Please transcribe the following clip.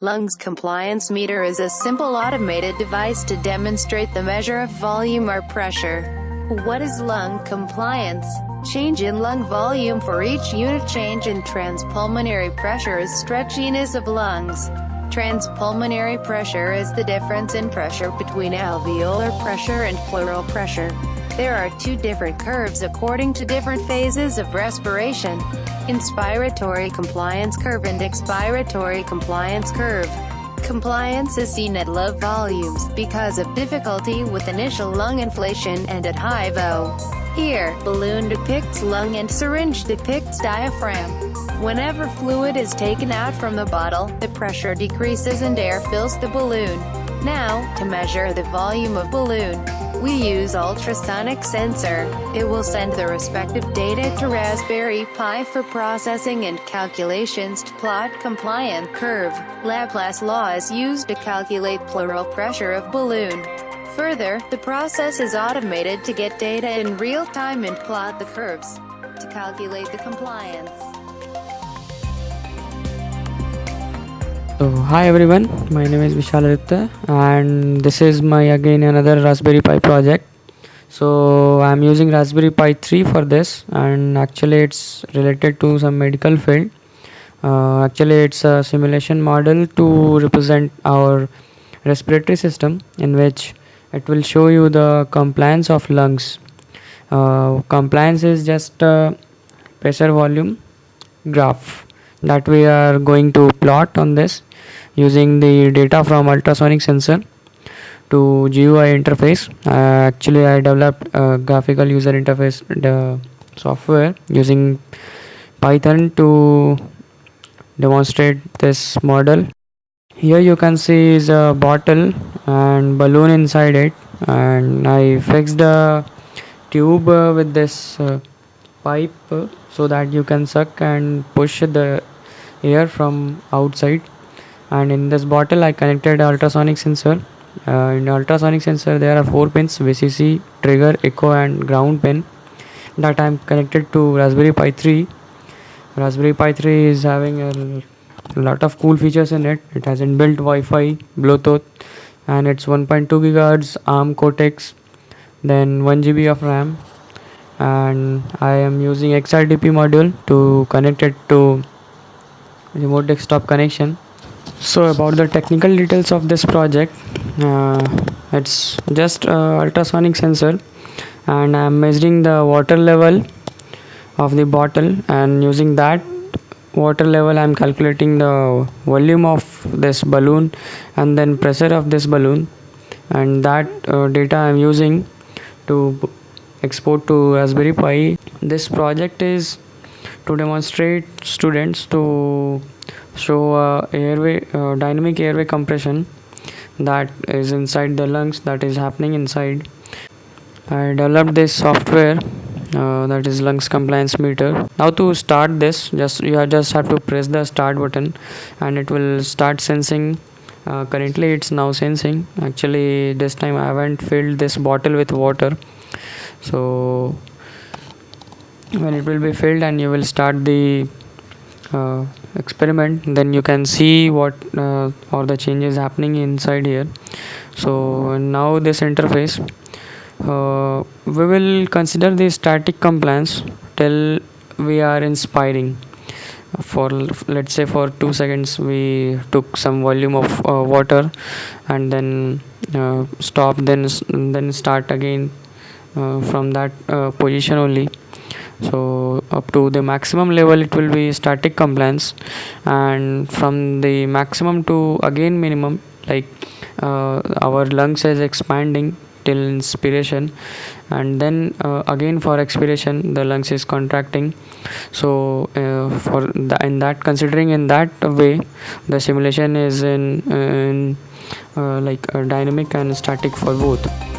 Lungs Compliance Meter is a simple automated device to demonstrate the measure of volume or pressure. What is lung compliance? Change in lung volume for each unit change in transpulmonary pressure is stretchiness of lungs. Transpulmonary pressure is the difference in pressure between alveolar pressure and pleural pressure. There are two different curves according to different phases of respiration. Inspiratory compliance curve and expiratory compliance curve. Compliance is seen at low volumes, because of difficulty with initial lung inflation, and at high VO. Here, balloon depicts lung and syringe depicts diaphragm. Whenever fluid is taken out from the bottle, the pressure decreases and air fills the balloon. Now, to measure the volume of balloon, we use ultrasonic sensor. It will send the respective data to Raspberry Pi for processing and calculations to plot compliant curve. Laplace law is used to calculate pleural pressure of balloon. Further, the process is automated to get data in real time and plot the curves to calculate the compliance. So hi everyone, my name is Vishal Aditya and this is my again another Raspberry Pi project. So I'm using Raspberry Pi 3 for this and actually it's related to some medical field. Uh, actually it's a simulation model to represent our respiratory system in which it will show you the compliance of lungs. Uh, compliance is just pressure volume graph that we are going to plot on this using the data from ultrasonic sensor to GUI interface. Uh, actually, I developed a graphical user interface the software using Python to demonstrate this model. Here you can see is a bottle and balloon inside it and I fixed the tube uh, with this uh, pipe uh, so that you can suck and push the air from outside. And in this bottle I connected ultrasonic sensor. Uh, in ultrasonic sensor there are four pins VCC trigger echo and ground pin that I'm connected to Raspberry Pi 3 Raspberry Pi 3 is having a lot of cool features in it. It has inbuilt Wi-Fi Bluetooth and it's 1.2 gigahertz ARM Cortex then 1 GB of RAM and I am using XRDP module to connect it to remote desktop connection. So about the technical details of this project uh, it's just ultrasonic sensor. And I'm measuring the water level of the bottle. And using that water level I'm calculating the volume of this balloon and then pressure of this balloon. And that uh, data I'm using to export to Raspberry Pi. This project is to demonstrate students to show uh, airway uh, dynamic airway compression that is inside the lungs that is happening inside. I developed this software uh, that is lungs compliance meter. Now to start this just you just have to press the start button and it will start sensing. Uh, currently it's now sensing. Actually this time i haven't filled this bottle with water so when it will be filled and you will start the uh, experiment then you can see what uh, the changes happening inside here. So now this interface uh, we will consider the static compliance till we are inspiring. For let's say for two seconds we took some volume of uh, water and then uh, stop then then start again from that position only. So up to the maximum level it will be static compliance. And from the maximum to again minimum like uh, our lungs is expanding till inspiration. And then uh, again for expiration the lungs is contracting. So uh, for the, in that considering in that way the simulation is in, in uh, like dynamic and static for both